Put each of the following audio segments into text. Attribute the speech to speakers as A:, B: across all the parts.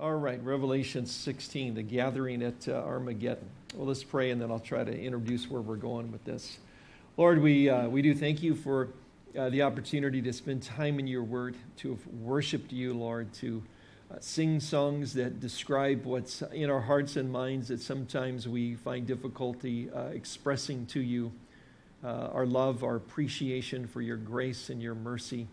A: All right, Revelation 16, the gathering at uh, Armageddon. Well, let's pray and then I'll try to introduce where we're going with this. Lord, we, uh, we do thank you for uh, the opportunity to spend time in your word, to have worshiped you, Lord, to uh, sing songs that describe what's in our hearts and minds that sometimes we find difficulty uh, expressing to you. Uh, our love, our appreciation for your grace and your mercy.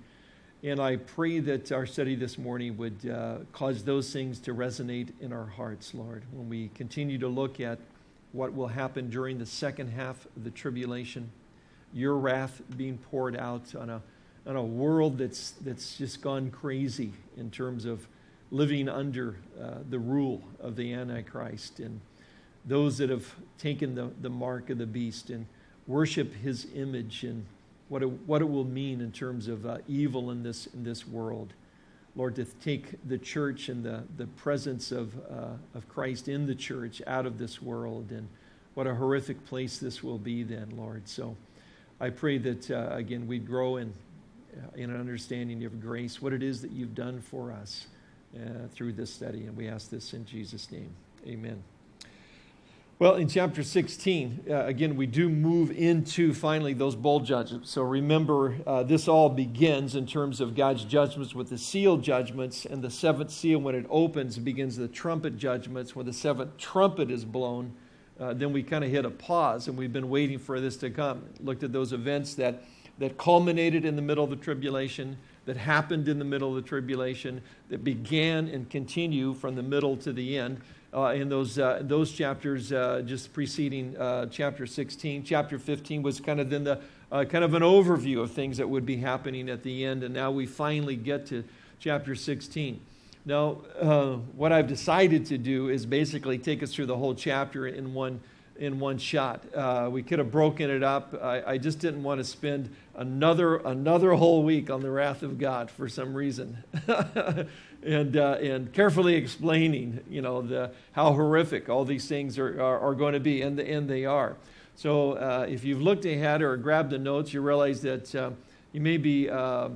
A: And I pray that our study this morning would uh, cause those things to resonate in our hearts, Lord, when we continue to look at what will happen during the second half of the tribulation, your wrath being poured out on a, on a world that's, that's just gone crazy in terms of living under uh, the rule of the Antichrist and those that have taken the, the mark of the beast and worship his image and what it, what it will mean in terms of uh, evil in this, in this world. Lord, to take the church and the, the presence of, uh, of Christ in the church out of this world. And what a horrific place this will be then, Lord. So I pray that, uh, again, we'd grow in, uh, in an understanding of grace, what it is that you've done for us uh, through this study. And we ask this in Jesus' name. Amen. Well, in chapter 16, uh, again, we do move into finally those bowl judgments. So remember, uh, this all begins in terms of God's judgments with the seal judgments, and the seventh seal, when it opens, begins the trumpet judgments. When the seventh trumpet is blown, uh, then we kind of hit a pause, and we've been waiting for this to come. Looked at those events that, that culminated in the middle of the tribulation, that happened in the middle of the tribulation, that began and continue from the middle to the end uh, in those, uh, those chapters uh, just preceding uh, chapter 16. Chapter 15 was kind of then the uh, kind of an overview of things that would be happening at the end, and now we finally get to chapter 16. Now, uh, what I've decided to do is basically take us through the whole chapter in one in one shot. Uh, we could have broken it up. I, I, just didn't want to spend another another whole week on the wrath of God for some reason. and, uh, and carefully explaining, you know, the, how horrific all these things are, are, are going to be, and, the, and they are. So uh, if you've looked ahead or grabbed the notes, you realize that uh, you may be uh,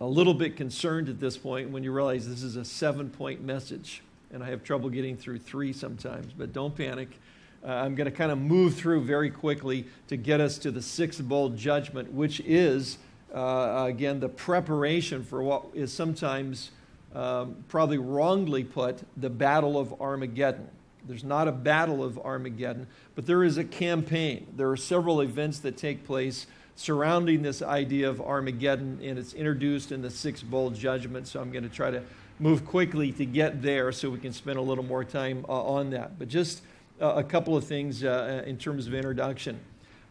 A: a little bit concerned at this point when you realize this is a seven-point message. And I have trouble getting through three sometimes, but don't panic. Uh, I'm going to kind of move through very quickly to get us to the sixth bowl judgment, which is, uh, again, the preparation for what is sometimes um, probably wrongly put, the Battle of Armageddon. There's not a battle of Armageddon, but there is a campaign. There are several events that take place surrounding this idea of Armageddon, and it's introduced in the six bowl judgment. So I'm going to try to move quickly to get there so we can spend a little more time uh, on that. But just a couple of things uh, in terms of introduction.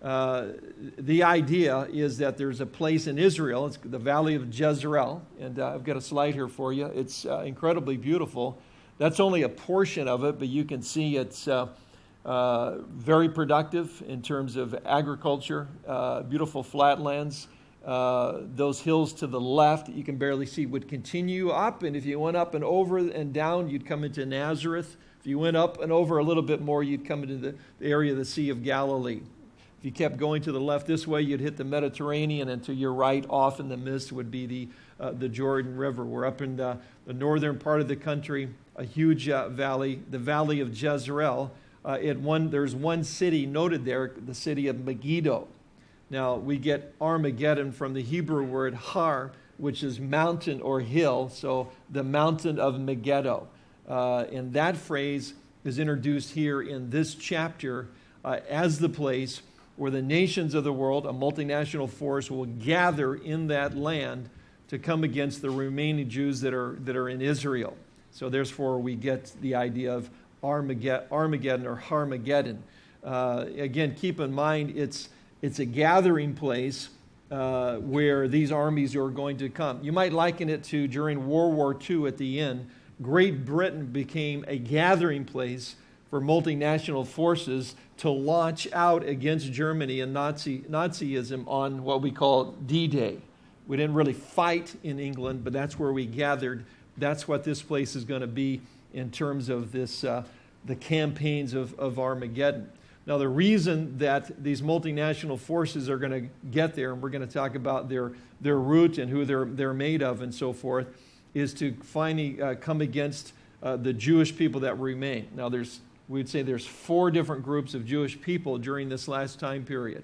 A: Uh, the idea is that there's a place in Israel, it's the Valley of Jezreel, and uh, I've got a slide here for you. It's uh, incredibly beautiful. That's only a portion of it, but you can see it's uh, uh, very productive in terms of agriculture, beautiful flatlands. those hills to the left, you can barely see, would continue up, and if you went up and over and down, you'd come into Nazareth. If you went up and over a little bit more, you'd come into the area of the Sea of Galilee. If you kept going to the left this way, you'd hit the Mediterranean, and to your right, off in the mist, would be the, uh, the Jordan River. We're up in the, the, northern part of the country, a huge uh, valley, the Valley of Jezreel. Uh, one, there's one city noted there, the city of Megiddo. Now, we get Armageddon from the Hebrew word har, which is mountain or hill, so the mountain of Megiddo. Uh, and that phrase is introduced here in this chapter uh, as the place where the nations of the world, a multinational force, will gather in that land to come against the remaining Jews that are, that are in Israel. So, therefore, we get the idea of Armageddon or Harmageddon. Uh, again, keep in mind it's, it's a gathering place uh, where these armies are going to come. You might liken it to during World War II at the end, Great Britain became a gathering place for multinational forces to launch out against Germany and Nazi, Nazism on what we call D Day. We didn't really fight in England, but that's where we gathered. That's what this place is going to be in terms of this, uh, the campaigns of, of Armageddon. Now, the reason that these multinational forces are going to get there, and we're going to talk about their, their root and who they're, they're made of and so forth, is to finally uh, come against uh, the Jewish people that remain. Now, there's, we'd say there's four different groups of Jewish people during this last time period.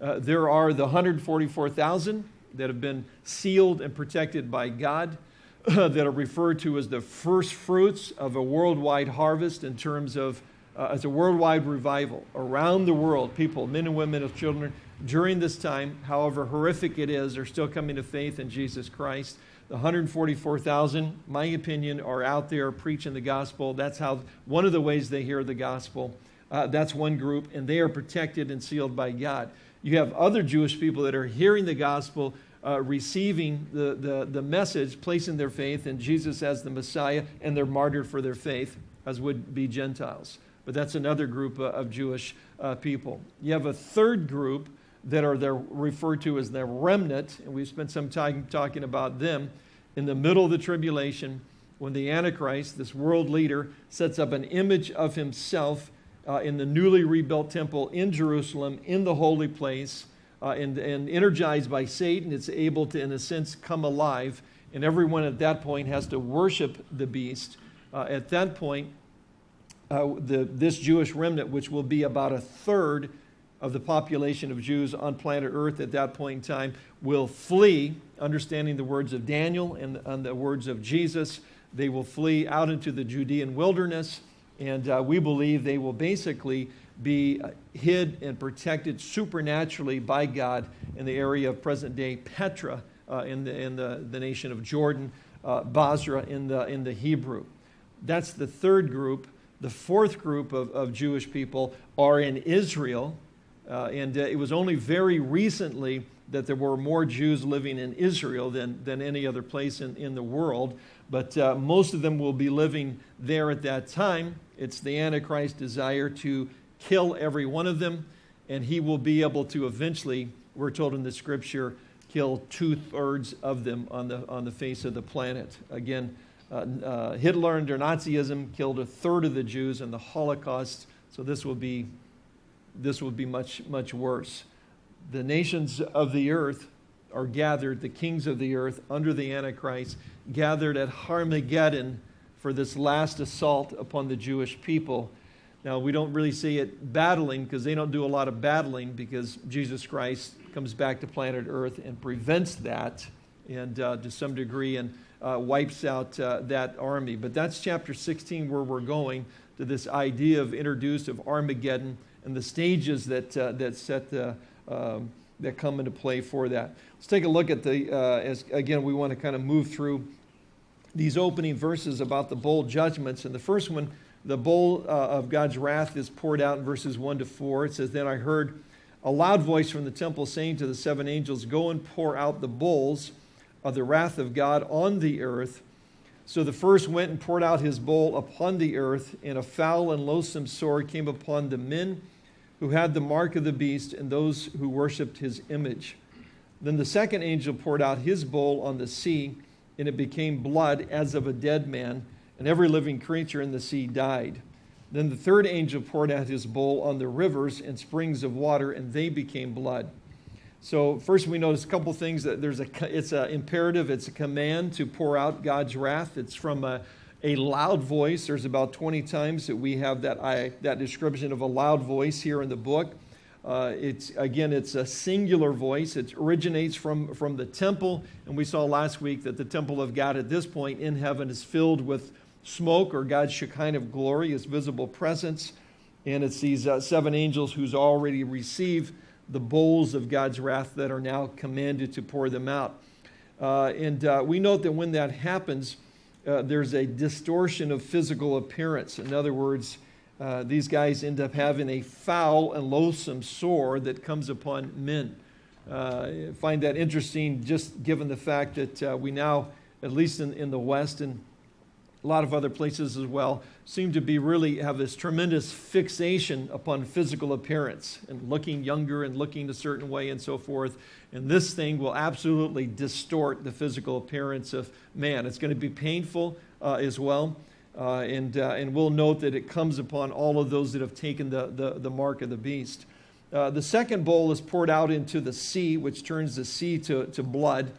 A: Uh, there are the 144,000 that have been sealed and protected by God, that are referred to as the first fruits of a worldwide harvest in terms of uh, as a worldwide revival around the world. People, men and women, and children, during this time, however horrific it is, are still coming to faith in Jesus Christ. The 144,000, my opinion, are out there preaching the gospel. That's how one of the ways they hear the gospel. Uh, that's one group, and they are protected and sealed by God. You have other Jewish people that are hearing the gospel, uh, receiving the, the, the message, placing their faith in Jesus as the Messiah, and they're martyred for their faith, as would be Gentiles. But that's another group uh, of Jewish uh, people. You have a third group that are they're referred to as the remnant, and we've spent some time talking about them in the middle of the tribulation when the Antichrist, this world leader, sets up an image of himself uh, in the newly rebuilt temple in Jerusalem, in the holy place, uh, and, and energized by Satan, it's able to, in a sense, come alive. And everyone at that point has to worship the beast. Uh, at that point, uh, the, this Jewish remnant, which will be about a third of the population of Jews on planet Earth at that point in time, will flee, understanding the words of Daniel and, and the words of Jesus. They will flee out into the Judean wilderness and uh, we believe they will basically be hid and protected supernaturally by God in the area of present day Petra uh, in, the, in the, the nation of Jordan, uh, Bozrah in the, in the Hebrew. That's the third group. The fourth group of, of Jewish people are in Israel. Uh, and uh, it was only very recently that there were more Jews living in Israel than, than any other place in, in the world. But uh, most of them will be living there at that time. It's the Antichrist's desire to kill every one of them, and he will be able to eventually, we're told in the scripture, kill two thirds of them on the, on the face of the planet. Again, uh, uh, Hitler under Nazism killed a third of the Jews in the Holocaust, so this will be, this would be much, much worse. The nations of the earth are gathered, the kings of the earth under the Antichrist, gathered at Armageddon for this last assault upon the Jewish people. Now, we don't really see it battling because they don't do a lot of battling because Jesus Christ comes back to planet Earth and prevents that and uh, to some degree and uh, wipes out uh, that army. But that's chapter 16 where we're going to this idea of introduced of Armageddon and the stages that, uh, that set the, um, that come into play for that. Let's take a look at the, uh, as again, we want to kind of move through these opening verses about the bowl judgments. And the first one, the bowl uh, of God's wrath, is poured out in verses 1 to 4. It says, Then I heard a loud voice from the temple saying to the seven angels, Go and pour out the bowls of the wrath of God on the earth. So the first went and poured out his bowl upon the earth, and a foul and loathsome sore came upon the men who had the mark of the beast and those who worshipped his image. Then the second angel poured out his bowl on the sea and it became blood as of a dead man, and every living creature in the sea died. Then the third angel poured out his bowl on the rivers and springs of water, and they became blood. So first we notice a couple things that there's a it's an imperative, it's a command to pour out God's wrath. It's from a, a loud voice. There's about 20 times that we have that I, that description of a loud voice here in the book. Uh, it's again, it's a singular voice. It originates from, from the temple, and we saw last week that the temple of God at this point in heaven is filled with smoke or God's Shekinah glory, His visible presence, and it's these uh, seven angels who's already received the bowls of God's wrath that are now commanded to pour them out. Uh, and uh, we note that when that happens, uh, there's a distortion of physical appearance. In other words, uh, these guys end up having a foul and loathsome sore that comes upon men. Uh, find that interesting just given the fact that uh, we now, at least in, in the West and a lot of other places as well, seem to be really have this tremendous fixation upon physical appearance and looking younger and looking a certain way and so forth. And this thing will absolutely distort the physical appearance of man. It's going to be painful uh, as well. Uh, and, uh, and we'll note that it comes upon all of those that have taken the, the, the mark of the beast. Uh, the second bowl is poured out into the sea, which turns the sea to, to blood.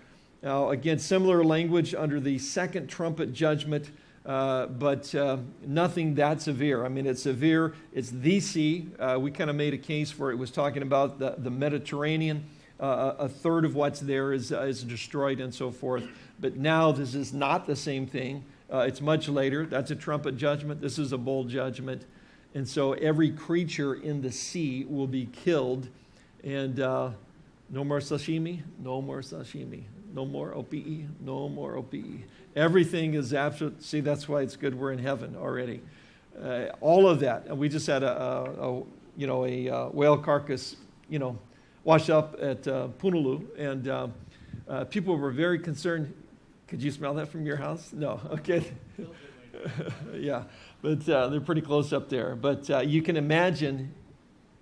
A: Now, again, similar language under the second trumpet judgment. Uh, but uh, nothing that severe. I mean, it's severe. It's the sea. Uh, we kind of made a case for it. it was talking about the, the Mediterranean. Uh, a third of what's there is, uh, is destroyed and so forth. But now this is not the same thing. It's much later. That's a trumpet judgment. This is a bowl judgment. And so every creature in the sea will be killed. And no more sashimi, no more sashimi, no more OPE, no more OPE. Everything is absolute. See, that's why it's good we're in heaven already. Uh, all of that. And we just had a, a, a you know, a uh, whale carcass, you know, wash up at uh, and uh, uh, people were very concerned. Could you smell that from your house? No. Okay. yeah, but uh, they're pretty close up there. But you can imagine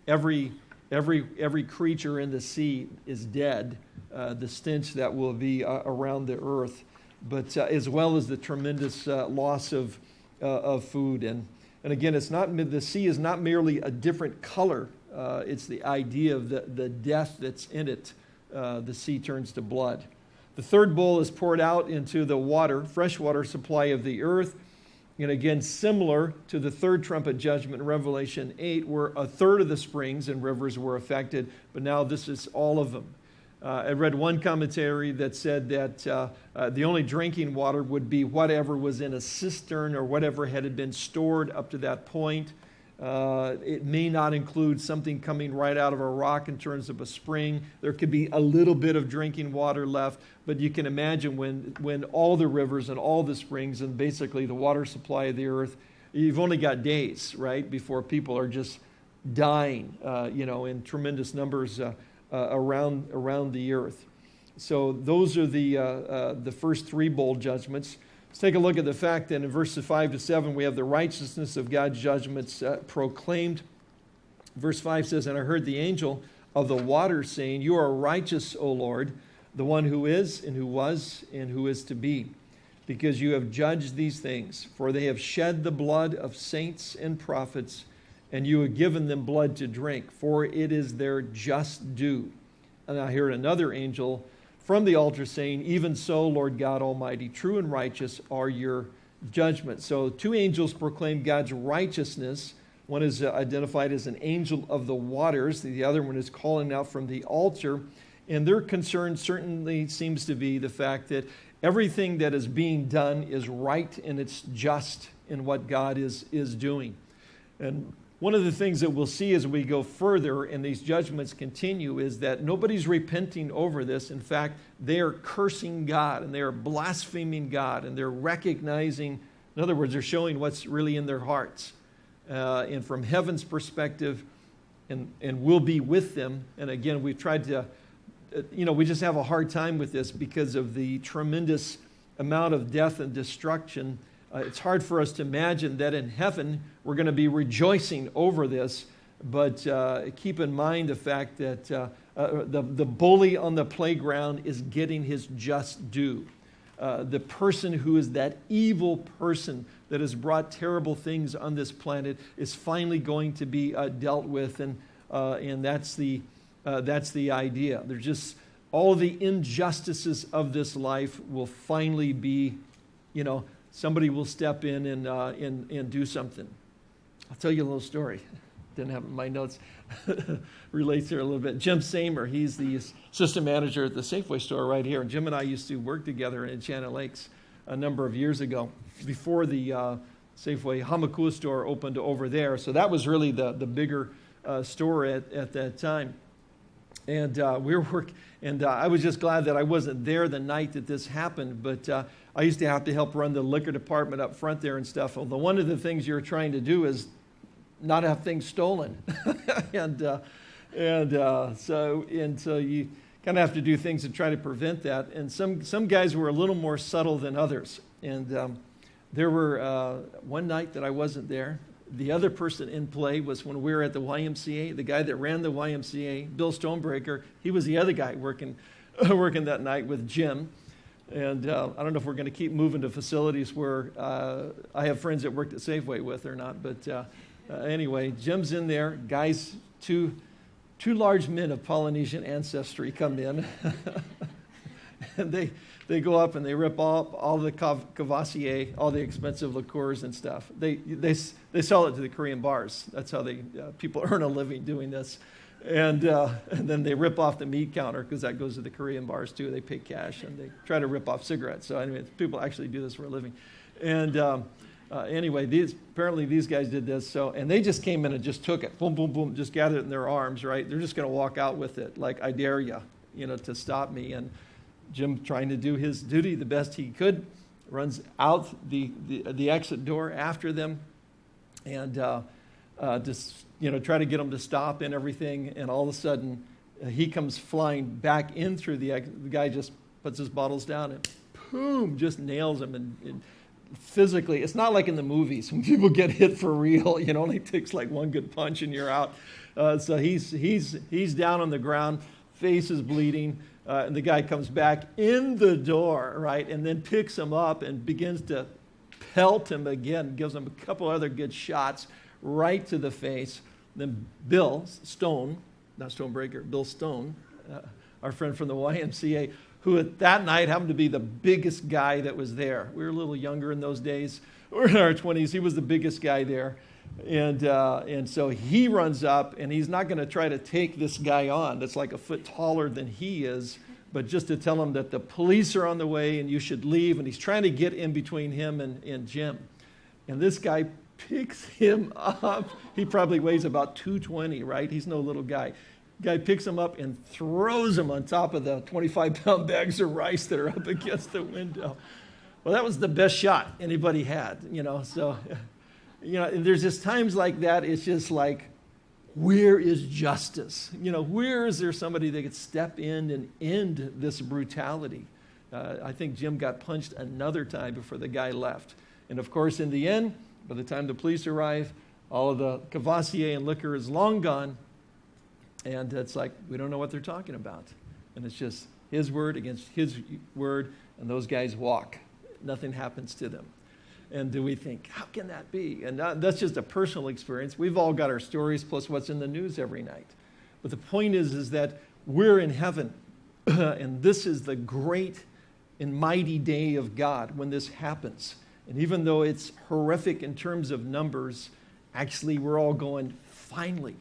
A: every every every creature in the sea is dead. The stench that will be around the earth but uh, as well as the tremendous uh, loss of, uh, of food. And, and again, it's not, the sea is not merely a different color, uh, it's the idea of the, the death that's in it. Uh, the sea turns to blood. The third bowl is poured out into the water, freshwater supply of the earth. And again, similar to the third trumpet judgment in Revelation 8, where a third of the springs and rivers were affected, but now this is all of them. Uh, I read one commentary that said that uh, uh, the only drinking water would be whatever was in a cistern or whatever had been stored up to that point. Uh, it may not include something coming right out of a rock in terms of a spring. There could be a little bit of drinking water left, but you can imagine when, when all the rivers and all the springs and basically the water supply of the earth, you've only got days, right, before people are just dying, uh, you know, in tremendous numbers uh, around, around the earth. So those are the, uh, uh, the first three bowl judgments. Let's take a look at the fact that in verses 5 to 7, we have the righteousness of God's judgments uh, proclaimed. Verse 5 says, And I heard the angel of the waters saying, You are righteous, O Lord, the one who is, and who was, and who is to be, because you have judged these things. For they have shed the blood of saints and prophets and you have given them blood to drink, for it is their just due. And I heard another angel from the altar saying, Even so, Lord God Almighty, true and righteous are your judgments. So, two angels proclaim God's righteousness. One is uh, identified as an angel of the waters, the other one is calling out from the altar. And their concern certainly seems to be the fact that everything that is being done is right and it's just in what God is, is doing. And one of the things that we'll see as we go further and these judgments continue is that nobody's repenting over this. In fact, they are cursing God and they are blaspheming God and they're recognizing, in other words, they're showing what's really in their hearts. Uh, and from heaven's perspective, and, and we'll be with them. And again, we've tried to, uh, you know, we just have a hard time with this because of the tremendous amount of death and destruction uh, it's hard for us to imagine that in heaven we're going to be rejoicing over this, but uh, keep in mind the fact that uh, uh, the, the bully on the playground is getting his just due. Uh, the person who is that evil person that has brought terrible things on this planet is finally going to be uh, dealt with, and, and that's, the, that's the idea. There's just all the injustices of this life will finally be, you know, somebody will step in and, uh, and, and do something. I'll tell you a little story. Didn't have my notes. Relates here a little bit. Jim Samer, he's the system manager at the Safeway store right here. And Jim and I used to work together in Enchanted Lakes a number of years ago before the uh, Safeway Hamakua store opened over there. So that was really the, the bigger uh, store at, at that time. And uh, we were working, and uh, I was just glad that I wasn't there the night that this happened. But uh, I used to have to help run the liquor department up front there and stuff. Although one of the things you're trying to do is not have things stolen, and uh, and uh, so and so you kind of have to do things to try to prevent that. And some some guys were a little more subtle than others. And um, there were uh, one night that I wasn't there. The other person in play was when we were at the YMCA. The guy that ran the YMCA, Bill Stonebreaker, he was the other guy working working that night with Jim. And uh, I don't know if we're going to keep moving to facilities where uh, I have friends that worked at Safeway with or not. But uh, uh anyway, Jim's in there. Guys, two, two large men of Polynesian ancestry come in. and they, they go up and they rip off all the Courvoisier, all the expensive liqueurs and stuff. They, they, they sell it to the Korean bars. That's how they, uh, people earn a living doing this. And, uh, and then they rip off the meat counter because that goes to the Korean bars too. They pay cash and they try to rip off cigarettes. So anyway, people actually do this for a living. And um, uh, anyway, these apparently these guys did this. So and they just came in and just took it, boom, boom, boom, just gathered it in their arms. Right? They're just going to walk out with it, like I dare you, you know, to stop me. And Jim, trying to do his duty the best he could, runs out the the, the exit door after them, and uh, uh, just you know try to get them to stop and everything. And all of a sudden, uh, he comes flying back in through the. The guy just puts his bottles down and boom, just nails him and, and physically, it's not like in the movies when people get hit for real. You know, only takes like one good punch and you're out. Uh, so he's, he's, he's down on the ground, face is bleeding. Uh, and the guy comes back in the door, right, and then picks him up and begins to pelt him again, gives him a couple other good shots right to the face. Then Bill Stone, not Stonebreaker, Bill Stone, uh, our friend from the YMCA, who at that night happened to be the biggest guy that was there. We were a little younger in those days. We were in our 20s. He was the biggest guy there. And, uh, and so he runs up, and he's not going to try to take this guy on that's like a foot taller than he is, but just to tell him that the police are on the way and you should leave. And he's trying to get in between him and, and Jim. And this guy picks him up. He probably weighs about 220, right? He's no little guy. Guy picks him up and throws him on top of the 25 pound bags of rice that are up against the window. Well, that was the best shot anybody had, you know. So, you know, there's just times like that. It's just like, where is justice? You know, where is there somebody that could step in and end this brutality? Uh, I think Jim got punched another time before the guy left. And of course, in the end, by the time the police arrive, all of the Courvoisier and liquor is long gone. And it's like, we don't know what they're talking about. And it's just his word against his word, and those guys walk. Nothing happens to them. And do we think, how can that be? And that's just a personal experience. We've all got our stories plus what's in the news every night. But the point is, is that we're in heaven. and this is the great and mighty day of God when this happens. And even though it's horrific in terms of numbers, actually we're all going, finally,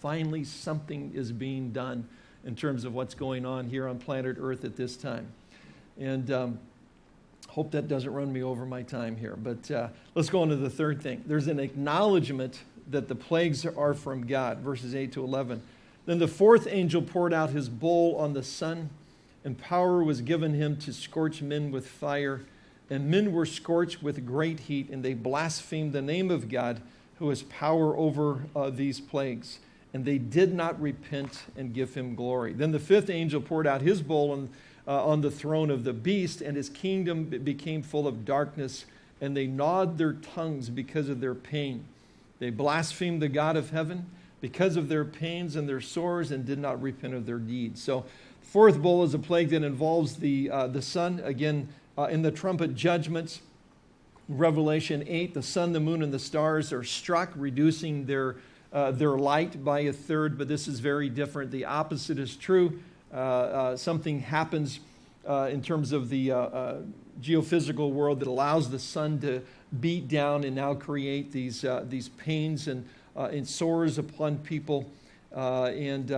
A: finally something is being done in terms of what's going on here on planet Earth at this time. And um, hope that doesn't run me over my time here. But uh, let's go on to the third thing. There's an acknowledgement that the plagues are from God, verses 8 to 11. Then the fourth angel poured out his bowl on the sun, and power was given him to scorch men with fire. And men were scorched with great heat, and they blasphemed the name of God, who has power over uh, these plagues and they did not repent and give him glory. Then the fifth angel poured out his bowl on, uh, on the throne of the beast, and his kingdom became full of darkness, and they gnawed their tongues because of their pain. They blasphemed the God of heaven because of their pains and their sores, and did not repent of their deeds. So, fourth bowl is a plague that involves the, uh, the sun. Again, uh, in the trumpet judgments, Revelation 8, the sun, the moon, and the stars are struck, reducing their uh, their light by a third, but this is very different. The opposite is true. Uh, uh, something happens uh, in terms of the uh, geophysical world that allows the sun to beat down and now create these, these pains and, and sores upon people. and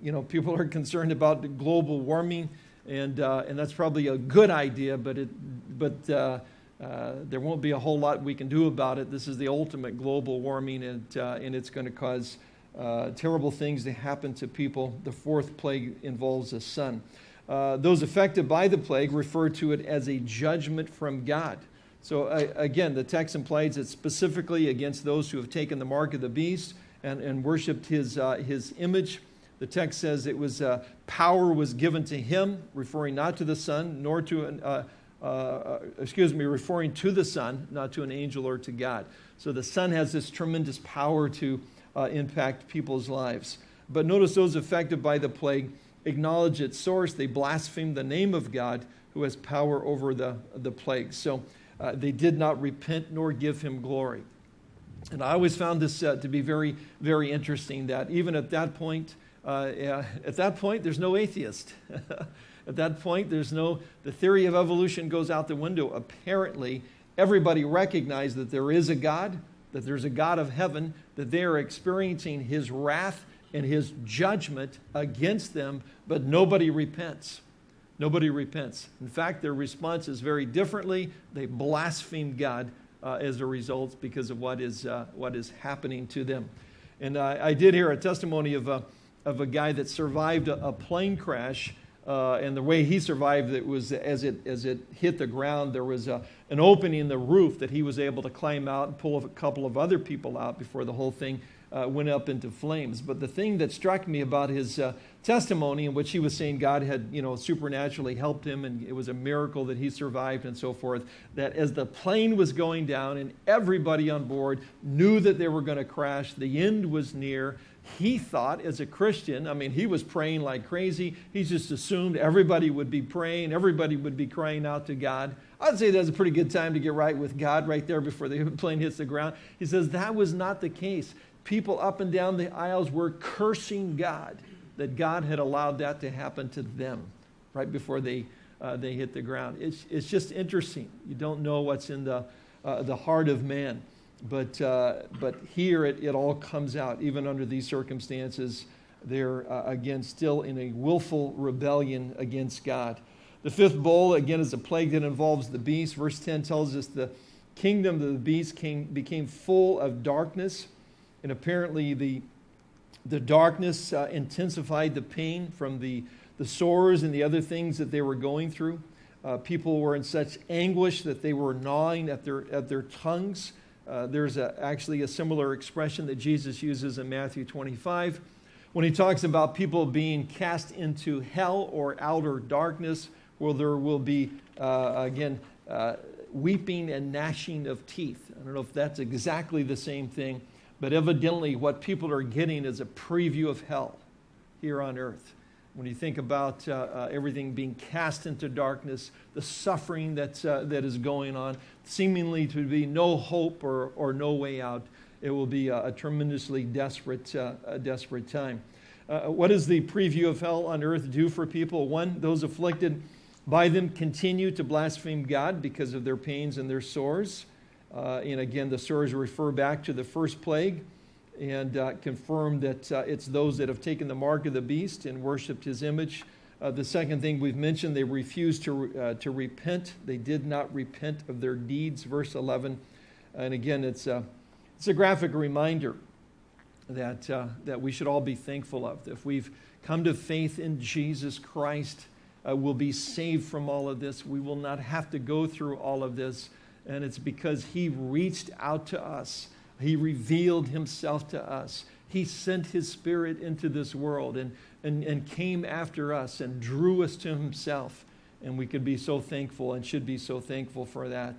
A: you know, people are concerned about global warming, and, and that's probably a good idea, but, it, but uh, there won't be a whole lot we can do about it. This is the ultimate global warming, and, uh, and it's going to cause uh, terrible things to happen to people. The fourth plague involves the sun. Uh, those affected by the plague refer to it as a judgment from God. So, uh, again, the text implies it specifically against those who have taken the mark of the beast and, and worshiped his, his image. The text says it was power was given to him, referring not to the sun, nor to an, uh, uh, excuse me, referring to the sun, not to an angel or to God. So the sun has this tremendous power to uh, impact people's lives. But notice those affected by the plague acknowledge its source. They blaspheme the name of God who has power over the, the plague. So uh, they did not repent nor give him glory. And I always found this uh, to be very, very interesting that even at that point, uh, at that point, there's no atheist. At that point, there's no, the theory of evolution goes out the window. Apparently, everybody recognized that there is a God, that there's a God of heaven, that they are experiencing his wrath and his judgment against them, but nobody repents. Nobody repents. In fact, their response is very differently. They blaspheme God uh, as a result because of what is, uh, what is happening to them. And uh, I did hear a testimony of a, of a guy that survived a, a plane crash. Uh, and the way he survived it was as it, as it hit the ground, there was a, an opening in the roof that he was able to climb out and pull a couple of other people out before the whole thing uh, went up into flames. But the thing that struck me about his uh, testimony, in which he was saying God had, you know, supernaturally helped him, and it was a miracle that he survived, and so forth, that as the plane was going down and everybody on board knew that they were going to crash, the end was near. He thought, as a Christian, I mean, he was praying like crazy. He just assumed everybody would be praying, everybody would be crying out to God. I'd say that's a pretty good time to get right with God right there before the plane hits the ground. He says that was not the case people up and down the aisles were cursing God that God had allowed that to happen to them right before they, uh, they hit the ground. It's, it's just interesting. You don't know what's in the, uh, the heart of man. But, uh, but here it, it all comes out, even under these circumstances. They're, uh, again, still in a willful rebellion against God. The fifth bowl, again, is a plague that involves the beast. Verse 10 tells us the kingdom of the beast came, became full of darkness and apparently, the, the darkness uh, intensified the pain from the, the sores and the other things that they were going through. Uh, people were in such anguish that they were gnawing at their, at their tongues. Uh, there's a, actually a similar expression that Jesus uses in Matthew 25 when he talks about people being cast into hell or outer darkness, where there will be, uh, again, uh, weeping and gnashing of teeth. I don't know if that's exactly the same thing. But evidently, what people are getting is a preview of hell here on earth. When you think about uh, uh, everything being cast into darkness, the suffering that's, uh, that is going on, seemingly to be no hope or, or no way out, it will be a, a tremendously desperate, uh, a desperate time. Uh, what does the preview of hell on earth do for people? One, those afflicted by them continue to blaspheme God because of their pains and their sores. Uh, and again, the sores refer back to the first plague and uh, confirm that uh, it's those that have taken the mark of the beast and worshiped his image. Uh, the second thing we've mentioned, they refused to, uh, to repent. They did not repent of their deeds, verse 11. And again, it's a, it's a graphic reminder that, uh, that we should all be thankful of. If we've come to faith in Jesus Christ, we'll be saved from all of this. We will not have to go through all of this and it's because He reached out to us. He revealed Himself to us. He sent His Spirit into this world and, and, and came after us and drew us to Himself. And we could be so thankful and should be so thankful for that.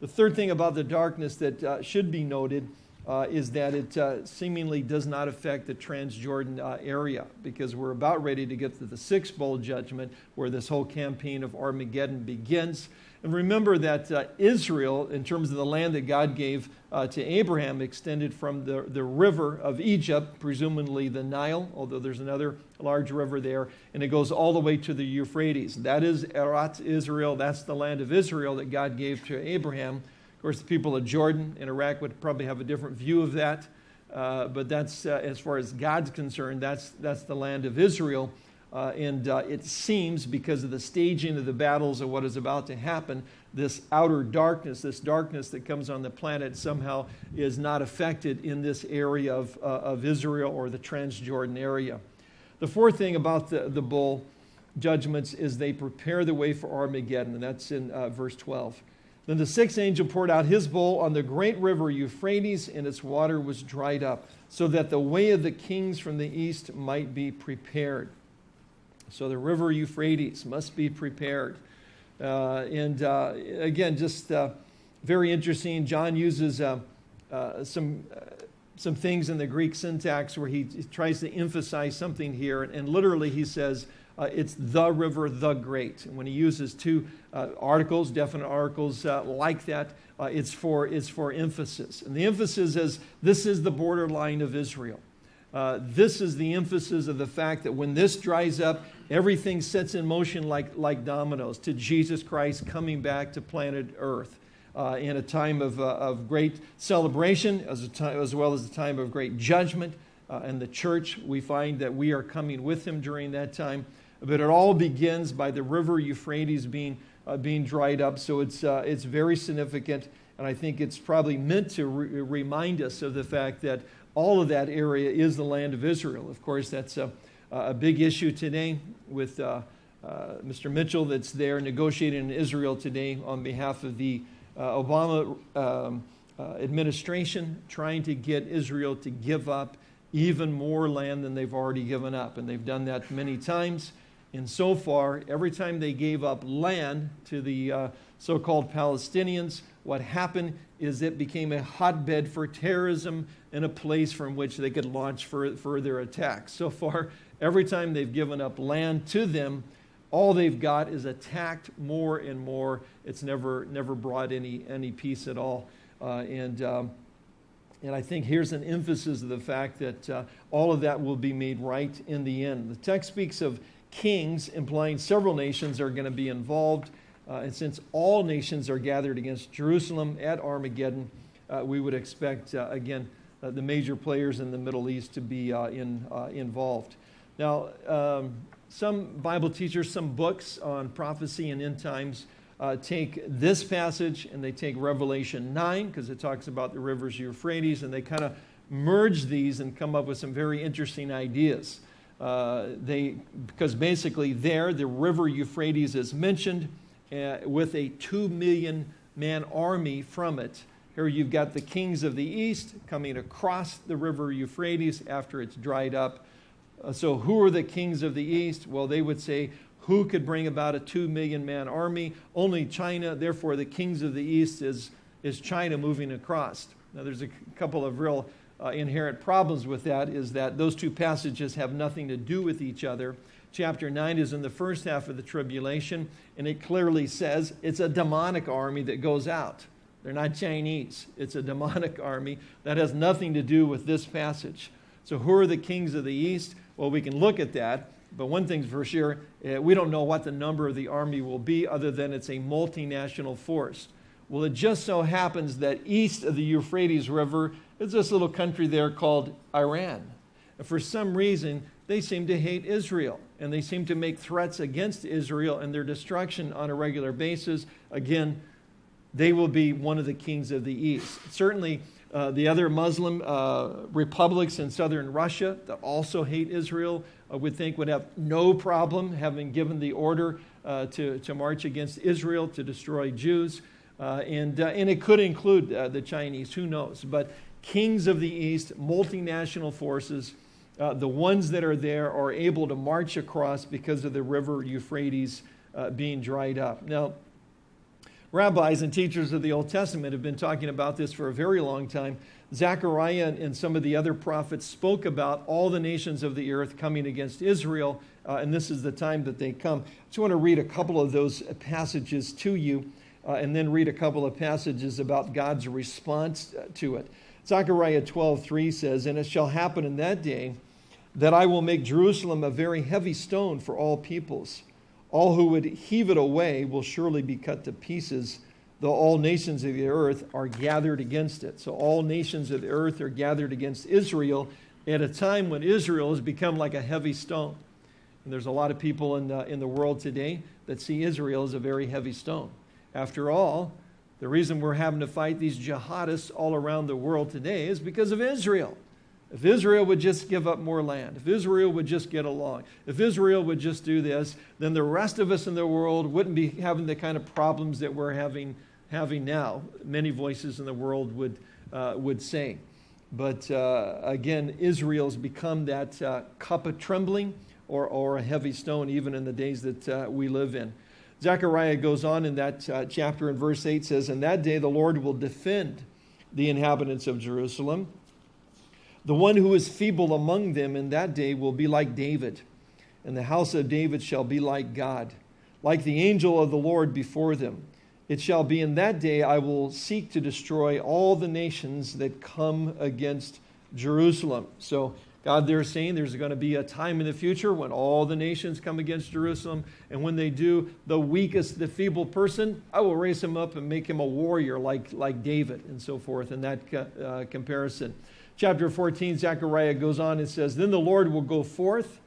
A: The third thing about the darkness that uh, should be noted uh, is that it uh, seemingly does not affect the Transjordan uh, area because we're about ready to get to the sixth bowl judgment where this whole campaign of Armageddon begins. And remember that uh, Israel, in terms of the land that God gave uh, to Abraham, extended from the, the river of Egypt, presumably the Nile, although there's another large river there, and it goes all the way to the Euphrates. That is Eretz Israel. That's the land of Israel that God gave to Abraham. Of course, the people of Jordan and Iraq would probably have a different view of that. Uh, but that's, uh, as far as God's concerned, that's, that's the land of Israel. Uh, and uh, it seems, because of the staging of the battles and what is about to happen, this outer darkness, this darkness that comes on the planet, somehow is not affected in this area of, uh, of Israel or the Transjordan area. The fourth thing about the, the bowl judgments is they prepare the way for Armageddon, and that's in uh, verse 12. Then the sixth angel poured out his bowl on the great river Euphrates, and its water was dried up, so that the way of the kings from the east might be prepared. So the river Euphrates must be prepared. Uh, and uh, again, just uh, very interesting. John uses uh, uh, some, uh, some things in the Greek syntax where he tries to emphasize something here. And, and literally, he says, it's the river, the great. And when he uses two articles, definite articles like that, it's, for, it's for emphasis. And the emphasis is this is the borderline of Israel. Uh, this is the emphasis of the fact that when this dries up, everything sets in motion like, like dominoes to Jesus Christ coming back to planet Earth. Uh, in a time of, uh, of great celebration as, time, as, well as a time of great judgment. Uh, and the church, we find that we are coming with him during that time. But it all begins by the river Euphrates being, uh, being dried up. So it's, uh, it's very significant. And I think it's probably meant to re- remind us of the fact that all of that area is the land of Israel. Of course, that's a, a big issue today with uh, uh, Mr. Mitchell that's there negotiating in Israel today on behalf of the uh, Obama um, administration, trying to get Israel to give up even more land than they've already given up. And they've done that many times. And so far, every time they gave up land to the uh, so called Palestinians, what happened is it became a hotbed for terrorism and a place from which they could launch further attacks. So far, every time they've given up land to them, all they've got is attacked more and more. It's never, never brought any, any peace at all. Uh, and, um, and I think here's an emphasis of the fact that uh, all of that will be made right in the end. The text speaks of kings, implying several nations are going to be involved. Uh, and since all nations are gathered against Jerusalem at Armageddon, uh, we would expect, uh, again, uh, the major players in the Middle East to be in, involved. Now, um, some Bible teachers, some books on prophecy and end times take this passage and they take Revelation 9 because it talks about the rivers Euphrates and they kind of merge these and come up with some very interesting ideas. Uh, they, because basically there, the river Euphrates is mentioned uh, with a two million man army from it. Here you've got the kings of the east coming across the river Euphrates after it's dried up. Uh, so, who are the kings of the east? Well, they would say, who could bring about a two million man army? Only China. Therefore, the kings of the east is, is China moving across. Now, there's a couple of real uh, inherent problems with that, is that those two passages have nothing to do with each other chapter 9 is in the first half of the tribulation, and it clearly says it's a demonic army that goes out. They're not Chinese, it's a demonic army. That has nothing to do with this passage. So, who are the kings of the east? Well, we can look at that, but one thing's for sure uh, we don't know what the number of the army will be, other than it's a multinational force. Well, it just so happens that east of the Euphrates River is this little country there called Iran. And for some reason, they seem to hate Israel and they seem to make threats against Israel and their destruction on a regular basis. Again, they will be one of the kings of the East. Certainly, uh, the other Muslim uh, republics in southern Russia that also hate Israel I would think would have no problem having given the order uh, to, to march against Israel to destroy Jews. Uh, and, uh, and it could include uh, the Chinese, who knows? But kings of the East, multinational forces, uh, the ones that are there are able to march across because of the river Euphrates uh, being dried up. Now, rabbis and teachers of the Old Testament have been talking about this for a very long time. Zechariah and some of the other prophets spoke about all the nations of the earth coming against Israel, uh, and this is the time that they come. I just want to read a couple of those passages to you, uh, and then read a couple of passages about God's response uh, to it. Zechariah 12:3 says, "And it shall happen in that day that I will make Jerusalem a very heavy stone for all peoples. All who would heave it away will surely be cut to pieces, though all nations of the earth are gathered against it." So all nations of the earth are gathered against Israel at a time when Israel has become like a heavy stone. And there's a lot of people in the, in the world today that see Israel as a very heavy stone. After all, the reason we're having to fight these jihadists all around the world today is because of Israel. If Israel would just give up more land, if Israel would just get along, if Israel would just do this, then the rest of us in the world wouldn't be having the kind of problems that we're having, having now. Many voices in the world would, uh, would say. But uh, again, Israel's become that uh, cup of trembling or, or a heavy stone, even in the days that uh, we live in. Zechariah goes on in that uh, chapter in verse 8 says, In that day the Lord will defend the inhabitants of Jerusalem. The one who is feeble among them in that day will be like David, and the house of David shall be like God, like the angel of the Lord before them. It shall be in that day I will seek to destroy all the nations that come against Jerusalem. So God, they're saying there's going to be a time in the future when all the nations come against Jerusalem. And when they do, the weakest, the feeble person, I will raise him up and make him a warrior like, like David and so forth in that uh, comparison. Chapter 14, Zechariah goes on and says, Then the Lord will go forth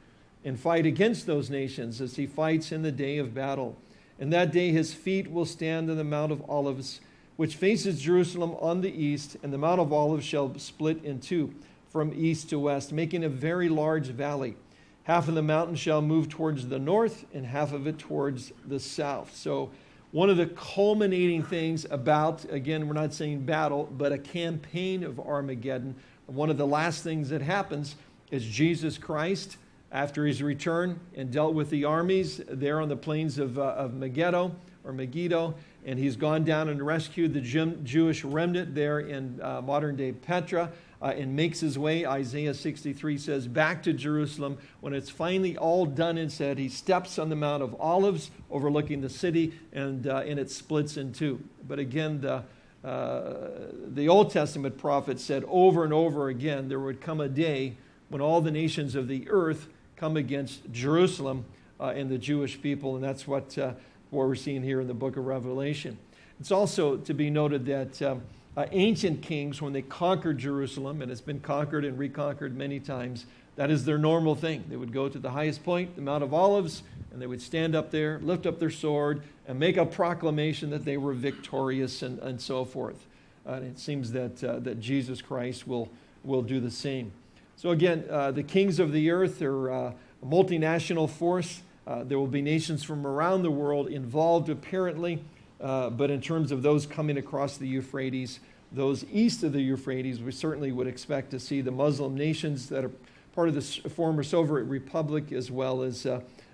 A: and fight against those nations as he fights in the day of battle. And that day his feet will stand on the Mount of Olives, which faces Jerusalem on the east, and the Mount of Olives shall split in two from east to west, making a very large valley. Half of the mountain shall move towards the north, and half of it towards the south. So, one of the culminating things about, again, we're not saying battle, but a campaign of Armageddon. One of the last things that happens is Jesus Christ, after his return and dealt with the armies there on the plains of, uh, of Megiddo or Megiddo, and he's gone down and rescued the Jewish remnant there in uh, modern day Petra uh, and makes his way, Isaiah 63 says, back to Jerusalem. When it's finally all done and said, he steps on the Mount of Olives overlooking the city, and, uh, and it splits in two. But again, the, uh, the Old Testament prophet said over and over again there would come a day when all the nations of the earth come against Jerusalem uh, and the Jewish people, and that's what, uh, what we're seeing here in the book of Revelation. It's also to be noted that. Um, uh, ancient kings, when they conquered Jerusalem, and it's been conquered and reconquered many times, that is their normal thing. They would go to the highest point, the Mount of Olives, and they would stand up there, lift up their sword, and make a proclamation that they were victorious and, and so forth. And it seems that, uh, that Jesus Christ will, will do the same. So, again, uh, the kings of the earth are uh, a multinational force. Uh, there will be nations from around the world involved, apparently. Uh, but in terms of those coming across the Euphrates, those east of the Euphrates, we certainly would expect to see the Muslim nations that are part of the former Soviet Republic as well as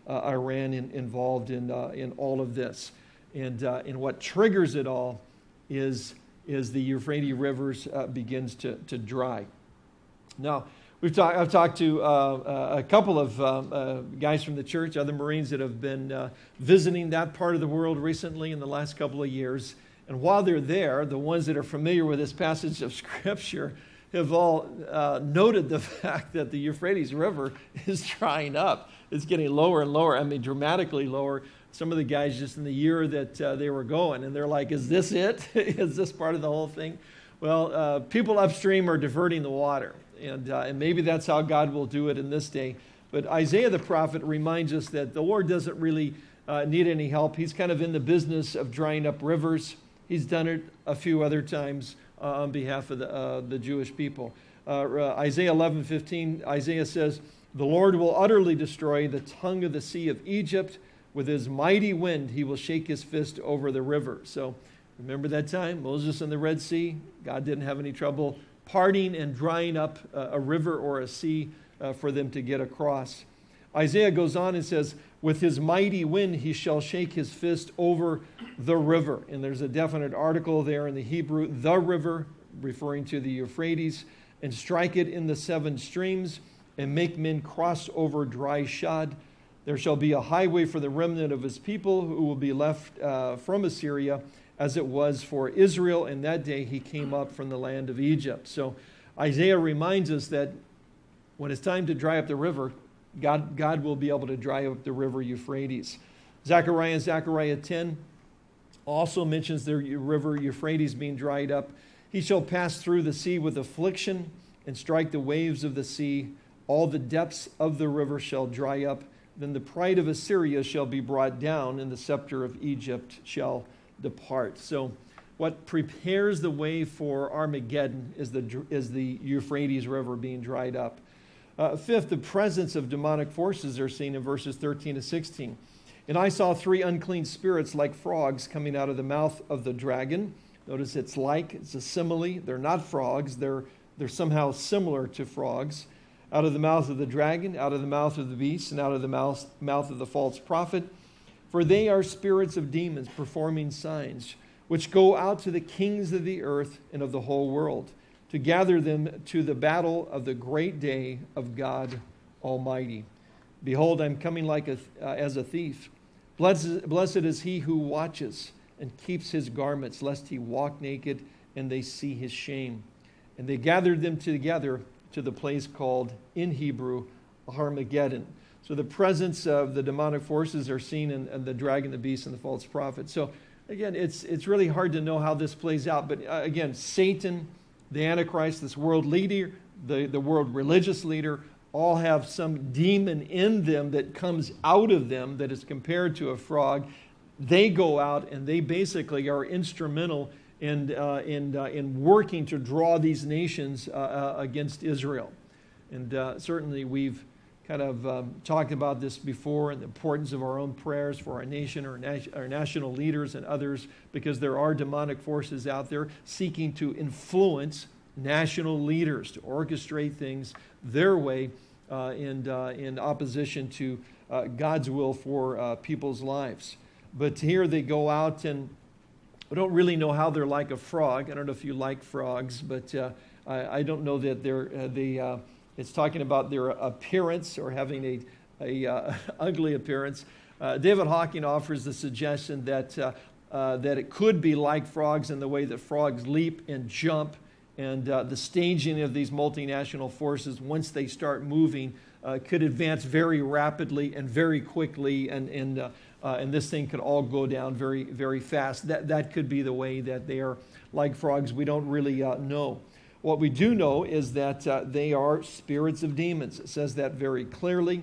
A: Iran in, involved in, uh, in all of this. And, uh, and what triggers it all is, is the Euphrates rivers begins to, to dry. Now, We've talk, I've talked to uh, uh, a couple of uh, uh, guys from the church, other Marines that have been uh, visiting that part of the world recently in the last couple of years. And while they're there, the ones that are familiar with this passage of Scripture have all uh, noted the fact that the Euphrates River is drying up. It's getting lower and lower, I mean, dramatically lower. Some of the guys just in the year that they were going, and they're like, Is this it? is this part of the whole thing? Well, people upstream are diverting the water and, uh, and maybe that's how God will do it in this day. But Isaiah the prophet reminds us that the Lord doesn't really uh, need any help. He's kind of in the business of drying up rivers. He's done it a few other times uh, on behalf of the, uh, the Jewish people. Uh, uh, Isaiah 11 15, Isaiah says, The Lord will utterly destroy the tongue of the sea of Egypt. With his mighty wind, he will shake his fist over the river. So remember that time? Moses in the Red Sea? God didn't have any trouble parting and drying up a river or a sea uh, for them to get across. Isaiah goes on and says, With his mighty wind he shall shake his fist over the river. And there's a definite article there in the Hebrew, the river, referring to the Euphrates, and strike it in the seven streams, and make men cross over dry shod. There shall be a highway for the remnant of his people who will be left uh, from Assyria as it was for Israel. In that day, he came up from the land of Egypt. So Isaiah reminds us that when it's time to dry up the river, God, God will be able to dry up the river Euphrates. Zechariah and Zechariah 10 also mentions the river Euphrates being dried up. He shall pass through the sea with affliction and strike the waves of the sea. All the depths of the river shall dry up. Then the pride of Assyria shall be brought down, and the scepter of Egypt shall depart. So, what prepares the way for Armageddon is the, is the Euphrates River being dried up. Uh, fifth, the presence of demonic forces are seen in verses 13 to 16. And I saw three unclean spirits like frogs coming out of the mouth of the dragon. Notice it's like, it's a simile. They're not frogs, they're, they're somehow similar to frogs. Out of the mouth of the dragon, out of the mouth of the beast, and out of the mouth, mouth of the false prophet for they are spirits of demons performing signs, which go out to the kings of the earth and of the whole world, to gather them to the battle of the great day of God Almighty. Behold, I'm coming like a, uh, as a thief. Blessed, blessed is he who watches and keeps his garments, lest he walk naked and they see his shame. And they gathered them together to the place called in Hebrew Armageddon. So the presence of the demonic forces are seen in, in the dragon, the beast, and the false prophet. So again, it's, it's really hard to know how this plays out. But uh, again, Satan, the Antichrist, this world leader, the, the world religious leader, all have some demon in them that comes out of them that is compared to a frog. They go out and they basically are instrumental in, uh, in, uh, in working to draw these nations uh, against Israel. And certainly we've kind of um, talked about this before and the importance of our own prayers for our nation, our, our national leaders, and others, because there are demonic forces out there seeking to influence national leaders to orchestrate things their way uh, in, uh, in opposition to uh, God's will for people's lives. But here they go out and I don't really know how they're like a frog. I don't know if you like frogs, but uh, I, I, don't know that they're, uh, they, it's talking about their appearance or having a, a uh, ugly appearance. Uh, David Hocking offers the suggestion that, uh, uh, that it could be like frogs in the way that frogs leap and jump, and uh, the staging of these multinational forces, once they start moving, uh, could advance very rapidly and very quickly, and, and, and this thing could all go down very, very fast. That, that could be the way that they are like frogs. We don't really know. What we do know is that uh, they are spirits of demons. It says that very clearly.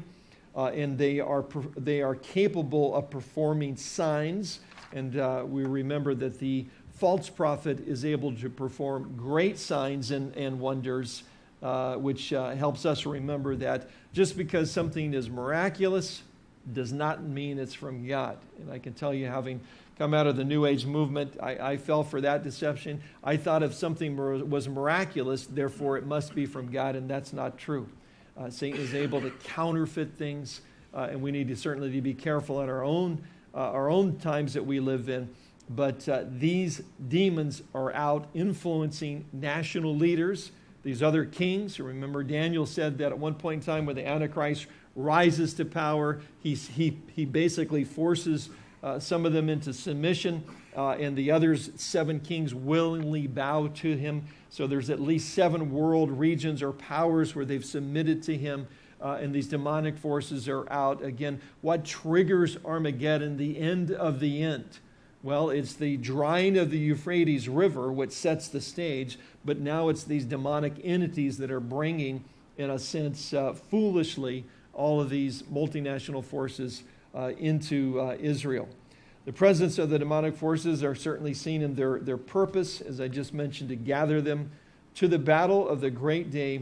A: Uh, and they are, they are capable of performing signs. And uh, we remember that the false prophet is able to perform great signs and, and wonders, uh, which uh, helps us remember that just because something is miraculous does not mean it's from God. And I can tell you, having come out of the New Age movement. I, I, fell for that deception. I thought if something was miraculous, therefore it must be from God, and that's not true. Uh, Satan is able to counterfeit things, uh, and we need to certainly be careful in our own, uh, our own times that we live in. But uh, these demons are out influencing national leaders, these other kings. Remember, Daniel said that at one point in time when the Antichrist rises to power, he, he, he basically forces uh, some of them into submission, uh, and the others, seven kings, willingly bow to him. So there's at least seven world regions or powers where they've submitted to him. Uh, and these demonic forces are out. Again, what triggers Armageddon, the end of the end? Well, it's the drying of the Euphrates River, which sets the stage, but now it's these demonic entities that are bringing, in a sense, uh, foolishly, all of these multinational forces uh, into uh, Israel. The presence of the demonic forces are certainly seen in their, their purpose, as I just mentioned, to gather them to the battle of the great day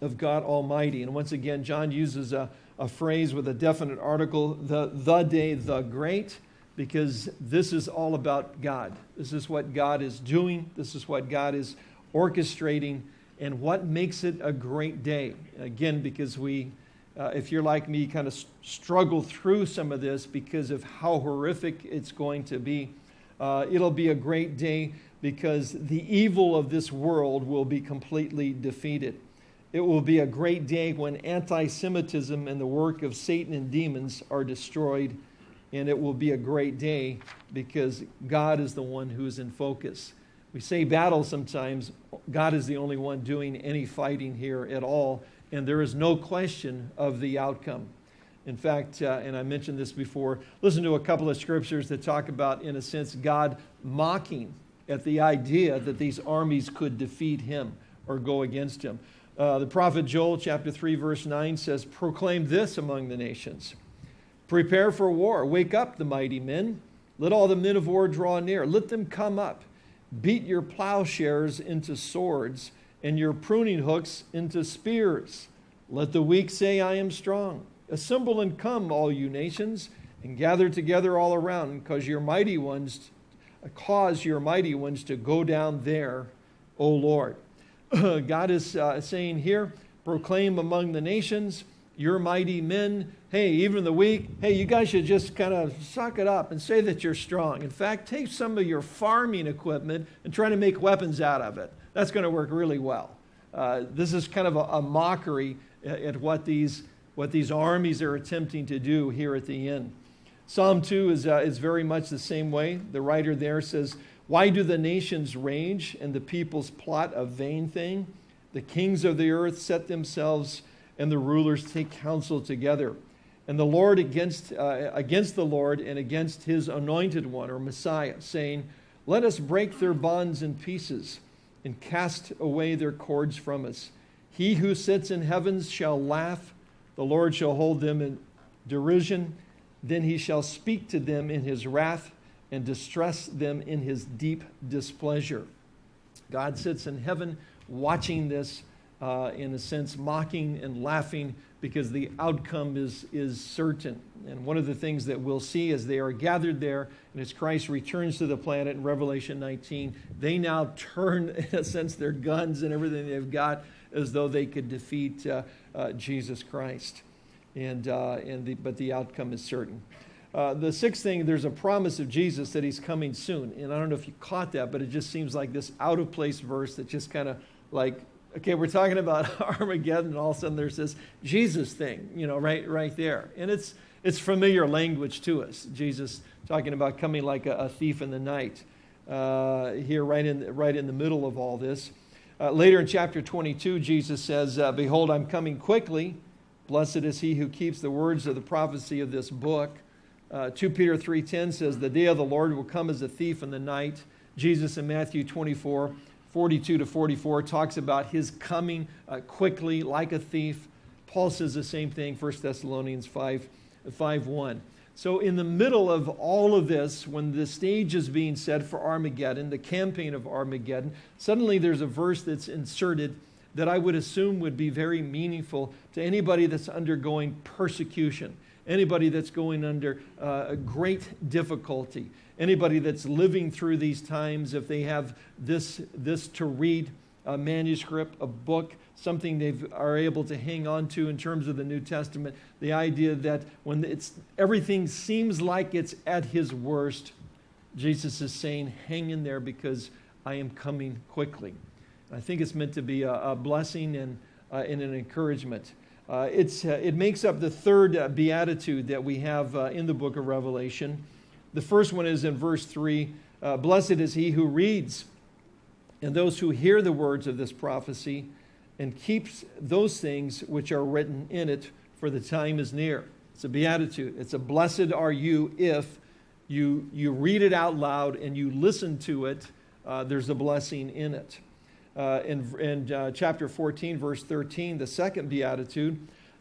A: of God Almighty. And once again, John uses a, a phrase with a definite article, the, the day, the great, because this is all about God. This is what God is doing, this is what God is orchestrating, and what makes it a great day. Again, because we uh, if you're like me, kind of struggle through some of this because of how horrific it's going to be. Uh, it'll be a great day because the evil of this world will be completely defeated. It will be a great day when anti Semitism and the work of Satan and demons are destroyed. And it will be a great day because God is the one who is in focus. We say battle sometimes, God is the only one doing any fighting here at all and there is no question of the outcome. In fact, uh, and I mentioned this before, listen to a couple of scriptures that talk about, in a sense, God mocking at the idea that these armies could defeat him or go against him. Uh, the prophet Joel, chapter 3, verse 9 says, Proclaim this among the nations. Prepare for war, wake up the mighty men, let all the men of war draw near, let them come up, beat your plowshares into swords and your pruning hooks into spears. Let the weak say, I am strong. Assemble and come, all you nations, and gather together all around, because your mighty ones cause your mighty ones to go down there, O Lord. God is uh, saying here, proclaim among the nations, your mighty men, hey, even the weak, hey, you guys should just kind of suck it up and say that you're strong. In fact, take some of your farming equipment and try to make weapons out of it that's going to work really well. Uh, this is kind of a, a, mockery at what these, what these armies are attempting to do here at the end. Psalm 2 is, uh, is very much the same way. The writer there says, Why do the nations rage and the peoples plot a vain thing? The kings of the earth set themselves, and the rulers take counsel together. And the Lord against, uh, against the Lord and against his anointed one, or Messiah, saying, Let us break their bonds in pieces and cast away their cords from us. He who sits in heavens shall laugh, the Lord shall hold them in derision. Then he shall speak to them in his wrath and distress them in his deep displeasure. God sits in heaven watching this, uh, in a sense, mocking and laughing because the outcome is, is certain. And one of the things that we'll see as they are gathered there, and as Christ returns to the planet in Revelation 19, they now turn, in a sense, their guns and everything they've got as though they could defeat uh, uh, Jesus Christ. And, uh, and the, but the outcome is certain. Uh, the sixth thing, there's a promise of Jesus that he's coming soon. And I don't know if you caught that, but it just seems like this out of place verse that just kind of like, okay, we're talking about Armageddon, and all of a sudden there's this Jesus thing, you know, right, right there. And it's, it's familiar language to us. Jesus talking about coming like a, a thief in the night uh, here, right in, right in the middle of all this. Uh, later in chapter 22, Jesus says, uh, Behold, I'm coming quickly. Blessed is he who keeps the words of the prophecy of this book. Uh, 2 Peter 3.10 says, The day of the Lord will come as a thief in the night. Jesus in Matthew 24, 42 to 44 talks about his coming uh, quickly like a thief. Paul says the same thing, 1 Thessalonians 5, 5 1. So, in the middle of all of this, when the stage is being set for Armageddon, the campaign of Armageddon, suddenly there's a verse that's inserted that I would assume would be very meaningful to anybody that's undergoing persecution, anybody that's going under uh, great difficulty, anybody that's living through these times, if they have this, this to read, a manuscript, a book, something they are able to hang on to in terms of the New Testament. The idea that when it's, everything seems like it's at his worst, Jesus is saying, hang in there because I am coming quickly. I think it's meant to be a, a blessing and, uh, and an encouragement. Uh, it's, uh, it makes up the third uh, beatitude that we have uh, in the book of Revelation. The first one is in verse 3 uh, Blessed is he who reads and those who hear the words of this prophecy and keeps those things which are written in it, for the time is near. It's a beatitude. It's a blessed are you if you, you read it out loud and you listen to it. Uh, there's a blessing in it. Uh, in in uh, chapter 14, verse 13, the second beatitude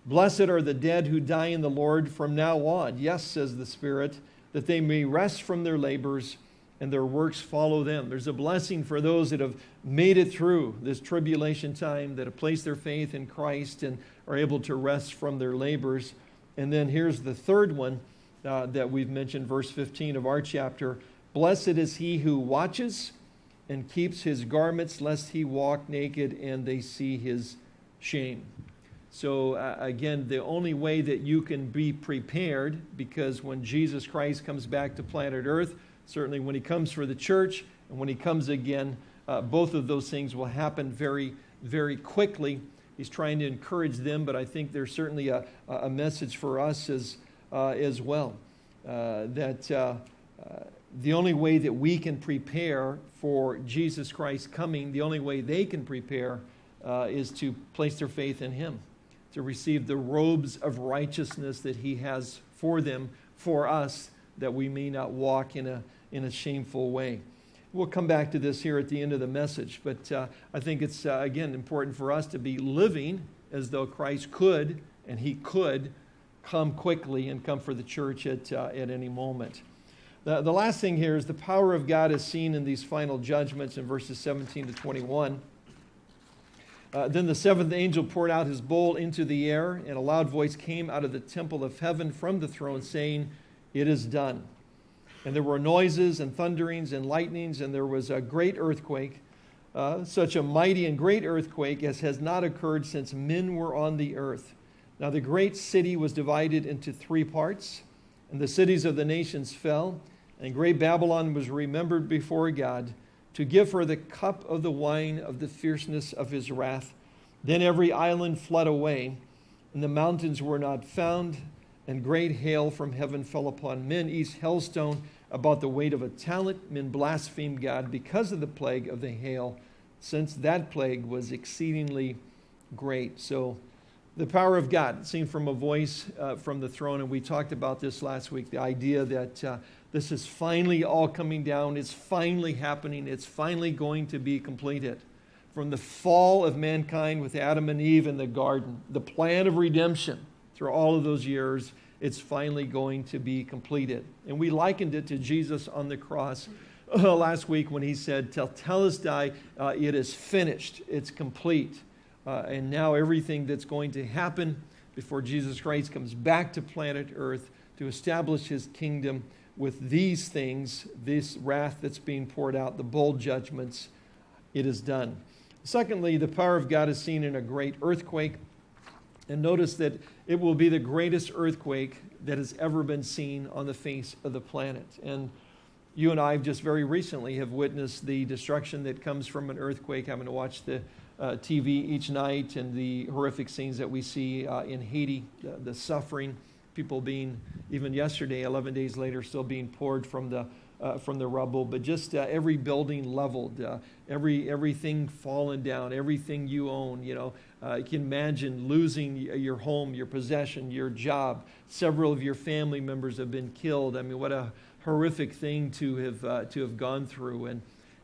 A: Blessed are the dead who die in the Lord from now on. Yes, says the Spirit, that they may rest from their labors and their works follow them. There's a blessing for those that have made it through this tribulation time, that have placed their faith in Christ and are able to rest from their labors. And then here's the third one uh, that we've mentioned, verse 15 of our chapter Blessed is he who watches and keeps his garments, lest he walk naked and they see his shame. So, uh, again, the only way that you can be prepared, because when Jesus Christ comes back to planet Earth, certainly when he comes for the church and when he comes again, uh, both of those things will happen very, very quickly. He's trying to encourage them, but I think there's certainly a, a message for us as, uh, as well. Uh, that uh, uh, the only way that we can prepare for Jesus Christ coming, the only way they can prepare uh, is to place their faith in Him, to receive the robes of righteousness that He has for them, for us, that we may not walk in a in a shameful way. We'll come back to this here at the end of the message, but uh, I think it's, uh, again, important for us to be living as though Christ could and he could come quickly and come for the church at, uh, at any moment. The, the last thing here is the power of God is seen in these final judgments in verses 17 to 21. Uh, then the seventh angel poured out his bowl into the air, and a loud voice came out of the temple of heaven from the throne, saying, It is done. And there were noises and thunderings and lightnings, and there was a great earthquake, uh, such a mighty and great earthquake as has not occurred since men were on the earth. Now the great city was divided into three parts, and the cities of the nations fell, and great Babylon was remembered before God to give her the cup of the wine of the fierceness of his wrath. Then every island fled away, and the mountains were not found, and great hail from heaven fell upon men, east hailstone about the weight of a talent. Men blasphemed God because of the plague of the hail since that plague was exceedingly great. So, the power of God, seen from a voice uh, from the throne, and we talked about this last week the idea that uh, this is finally all coming down, it's finally happening, it's finally going to be completed. From the fall of mankind with Adam and Eve in the garden, the plan of redemption through all of those years, it's finally going to be completed. And we likened it to Jesus on the cross uh, last week when he said, Tetelestai, uh, it is finished, it's complete. Uh, and now everything that's going to happen before Jesus Christ comes back to planet Earth to establish his kingdom with these things, this wrath that's being poured out, the bowl judgments, it is done. Secondly, the power of God is seen in a great earthquake. And notice that it will be the greatest earthquake that has ever been seen on the face of the planet. And you and I just very recently have witnessed the destruction that comes from an earthquake, having to watch the uh, TV each night and the horrific scenes that we see uh, in Haiti, the, the, suffering, people being, even yesterday, 11 days later, still being poured from the, uh, from the rubble, but just uh, every building leveled, uh, every, everything fallen down, everything you own, you know. Uh, you can imagine losing your home, your possession, your job. Several of your family members have been killed. I mean, what a horrific thing to have, to have gone through. And,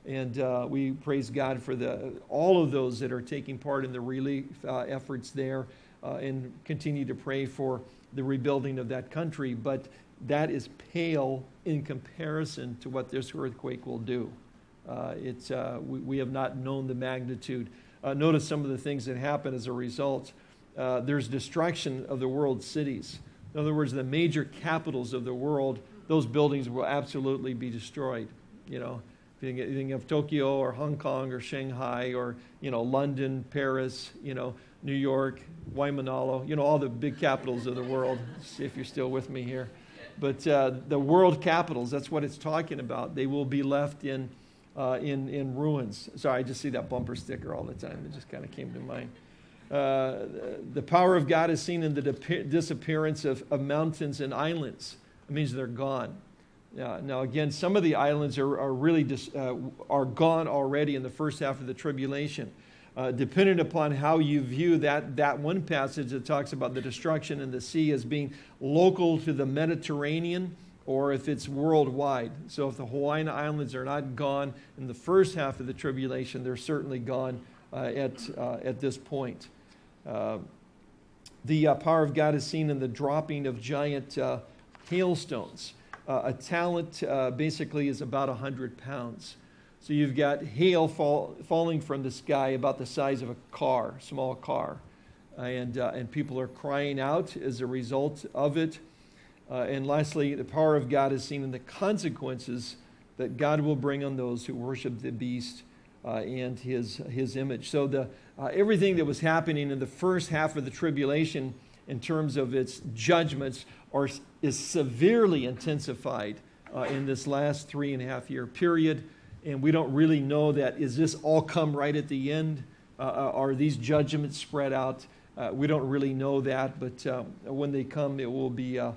A: and uh, we praise God for the, all of those that are taking part in the relief uh, efforts there uh, and continue to pray for the rebuilding of that country. But that is pale in comparison to what this earthquake will do. Uh, it's, uh, we, we, have not known the magnitude. Uh, notice some of the things that happen as a result. there's destruction of the world's cities. In other words, the major capitals of the world, those buildings will absolutely be destroyed. You know, you think of Tokyo or Hong Kong or Shanghai or you know London, Paris, you know New York, Waimanalo, you know all the big capitals of the world. See if you're still with me here. But uh, the world capitals, that's what it's talking about. They will be left in, uh, in, in ruins. Sorry, I just see that bumper sticker all the time. It just kind of came to mind. Uh, the power of God is seen in the disappearance of, of mountains and islands. It means they're gone. Uh, now, again, some of the islands are, are really dis, uh, are gone already in the first half of the tribulation. Uh, depending upon how you view that, that one passage that talks about the destruction in the sea as being local to the Mediterranean or if it's worldwide. So, if the Hawaiian Islands are not gone in the first half of the tribulation, they're certainly gone uh, at, uh, at this point. Uh, the power of God is seen in the dropping of giant hailstones. Uh, a talent uh, basically is about 100 pounds. So you've got hail fall, falling from the sky about the size of a car, small car. and, uh, and people are crying out as a result of it. Uh, and lastly, the power of God is seen in the consequences that God will bring on those who worship the beast uh, and his, his image. So the, uh, everything that was happening in the first half of the tribulation in terms of its judgments are, is severely intensified uh, in this last three and a half year period. And we don't really know that. Is this all come right at the end? Uh, uh are these judgments spread out? Uh, we don't really know that, but uh, when they come, it will be uh,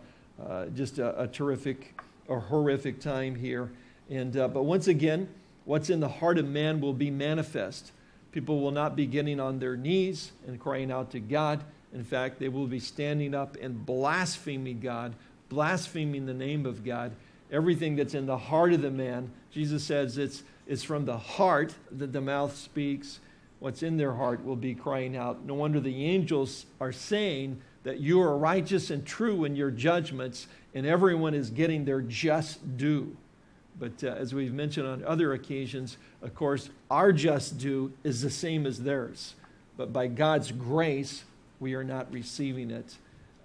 A: just a, a, terrific or horrific time here. And, but once again, what's in the heart of man will be manifest. People will not be getting on their knees and crying out to God. In fact, they will be standing up and blaspheming God, blaspheming the name of God. Everything that's in the heart of the man, Jesus says it's, it's from the heart that the mouth speaks. What's in their heart will be crying out. No wonder the angels are saying that you are righteous and true in your judgments, and everyone is getting their just due. But uh, as we've mentioned on other occasions, of course, our just due is the same as theirs. But by God's grace, we are not receiving it.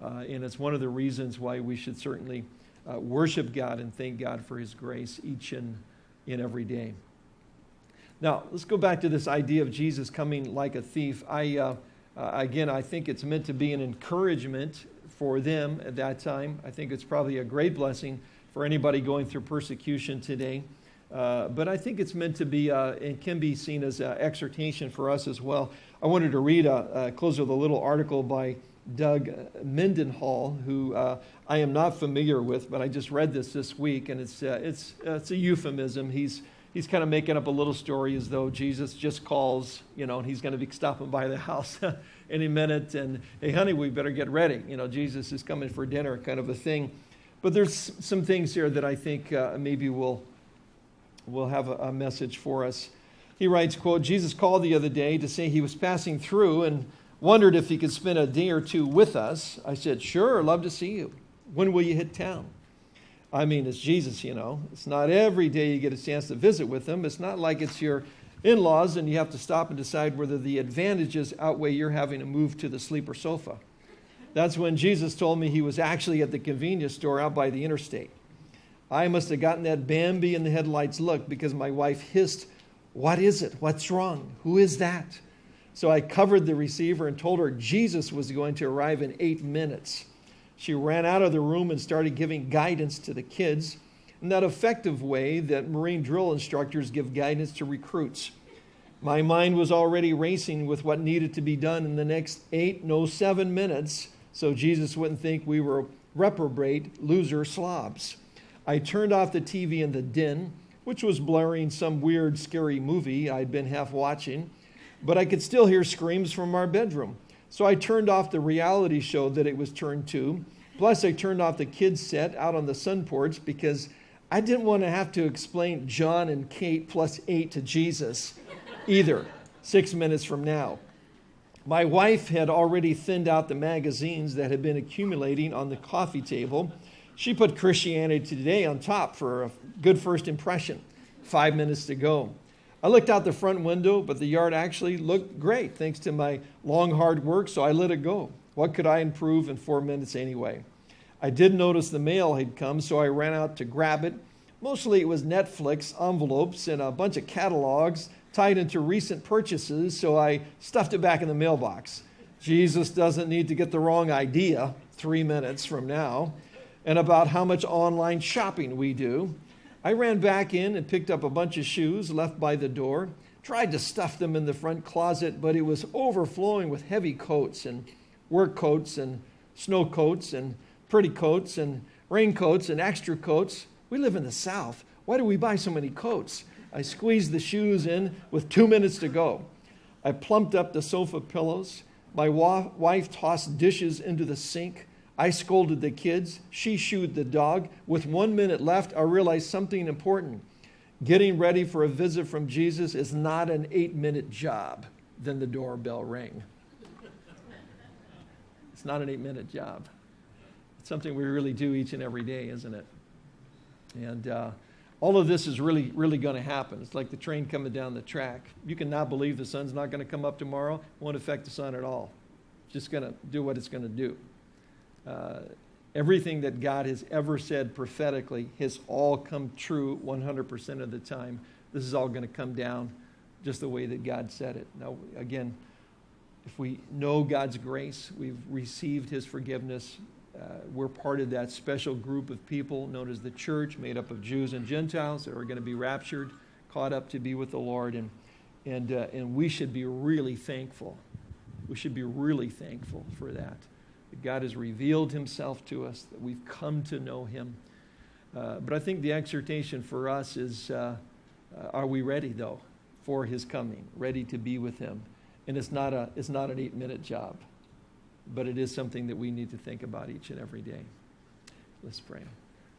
A: Uh, and it's one of the reasons why we should certainly uh, worship God and thank God for His grace each and, in every day. Now, let's go back to this idea of Jesus coming like a thief. I, uh, uh again, I think it's meant to be an encouragement for them at that time. I think it's probably a great blessing for anybody going through persecution today. Uh, but I think it's meant to be, uh, and can be seen as an exhortation for us as well. I wanted to read, a, a close with a little article by Doug Mendenhall, who uh, I am not familiar with, but I just read this this week, and it's, uh, it's, uh, it's a euphemism. He's, he's kind of making up a little story as though Jesus just calls, you know, and he's going to be stopping by the house any minute. And hey, honey, we better get ready. You know, Jesus is coming for dinner, kind of a thing. But there's some things here that I think uh, maybe will will have a, a message for us. He writes, quote, Jesus called the other day to say he was passing through and wondered if he could spend a day or two with us. I said, sure, love to see you. When will you hit town? I mean, it's Jesus, you know. It's not every day you get a chance to visit with him. It's not like it's your in laws and you have to stop and decide whether the advantages outweigh your having to move to the sleeper sofa. That's when Jesus told me he was actually at the convenience store out by the interstate. I must have gotten that Bambi in the headlights look because my wife hissed, What is it? What's wrong? Who is that? So I covered the receiver and told her Jesus was going to arrive in eight minutes. She ran out of the room and started giving guidance to the kids in that effective way that Marine drill instructors give guidance to recruits. My mind was already racing with what needed to be done in the next eight, no, seven minutes, so Jesus wouldn't think we were reprobate, loser slobs. I turned off the TV in the den, which was blaring some weird, scary movie I'd been half watching, but I could still hear screams from our bedroom. So I turned off the reality show that it was turned to. Plus, I turned off the kids' set out on the sun porch because I didn't want to have to explain Jon and Kate plus eight to Jesus either, six minutes from now. My wife had already thinned out the magazines that had been accumulating on the coffee table. She put Christianity Today on top for a good first impression. Five minutes to go. I looked out the front window, but the yard actually looked great thanks to my long, hard work, so I let it go. What could I improve in four minutes anyway? I did notice the mail had come, so I ran out to grab it. Mostly it was Netflix envelopes and a bunch of catalogs tied into recent purchases, so I stuffed it back in the mailbox. Jesus doesn't need to get the wrong idea three minutes from now, and about how much online shopping we do. I ran back in and picked up a bunch of shoes left by the door, tried to stuff them in the front closet, but it was overflowing with heavy coats and work coats and snow coats and pretty coats and raincoats and extra coats. We live in the South. Why do we buy so many coats? I squeezed the shoes in with two minutes to go. I plumped up the sofa pillows. My wa- wife tossed dishes into the sink. I scolded the kids. She shooed the dog. With one minute left, I realized something important. Getting ready for a visit from Jesus is not an eight minute job. Then the doorbell rang. It's not an eight minute job. It's something we really do each and every day, isn't it? And uh, all of this is really, really going to happen. It's like the train coming down the track. You cannot believe the sun's not going to come up tomorrow. Won't affect the sun at all. It's just going to do what it's going to do. Uh, everything that God has ever said prophetically has all come true 100% of the time. This is all going to come down just the way that God said it. Now, again, if we know God's grace, we've received his forgiveness, uh, we're part of that special group of people known as the church, made up of Jews and Gentiles that are going to be raptured, caught up to be with the Lord. And, and, uh, and we should be really thankful. We should be really thankful for that that God has revealed himself to us, that we've come to know him. Uh, but I think the exhortation for us is uh, uh, are we ready, though, for his coming, ready to be with him? And it's not, a, it's not an eight minute job, but it is something that we need to think about each and every day. Let's pray.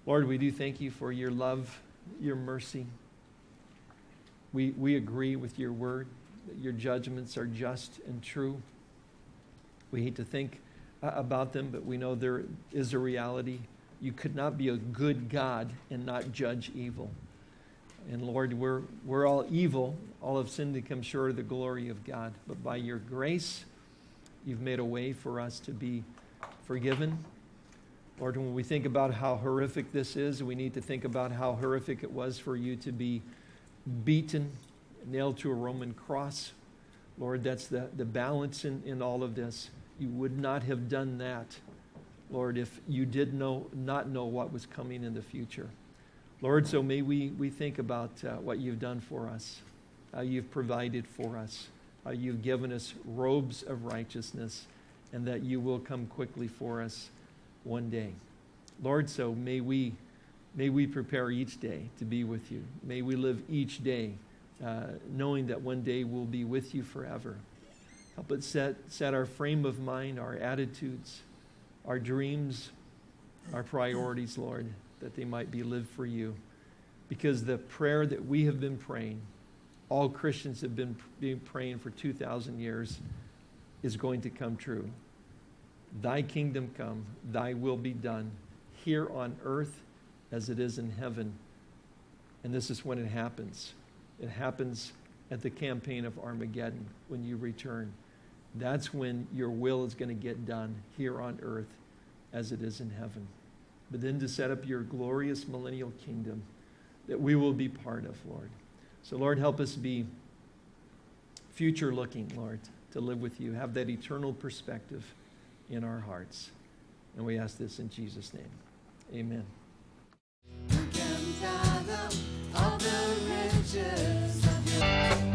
A: Lord, we do thank you for your love, your mercy. We, we agree with your word that your judgments are just and true. We hate to think Uh, about them, but we know there is a reality. You could not be a good God and not judge evil. And Lord, we're, we're all evil. All have sinned to come short of the glory of God. But by your grace, you've made a way for us to be forgiven. Lord, when we think about how horrific this is, we need to think about how horrific it was for you to be beaten, nailed to a Roman cross. Lord, that's the, the balance in, in all of this. You would not have done that, Lord, if you did know, not know what was coming in the future. Lord, so may we, we think about uh, what you've done for us, how you've provided for us, how you've given us robes of righteousness, and that you will come quickly for us one day. Lord, so may we May we prepare each day to be with you. May we live each day uh, knowing that one day we'll be with you forever. Help us set, set our frame of mind, our attitudes, our dreams, our priorities, Lord, that they might be lived for you. Because the prayer that we have been praying, all Christians have been, been praying for 2,000 years, is going to come true. Thy kingdom come, thy will be done here on earth as it is in heaven. And this is when it happens. It happens at the campaign of Armageddon when you return. That's when your will is going to get done here on earth as it is in heaven. But then to set up your glorious millennial kingdom that we will be part of, Lord. So, Lord, help us be future looking, Lord, to live with you, have that eternal perspective in our hearts. And we ask this in Jesus' name. Amen. Can fathom all the riches of your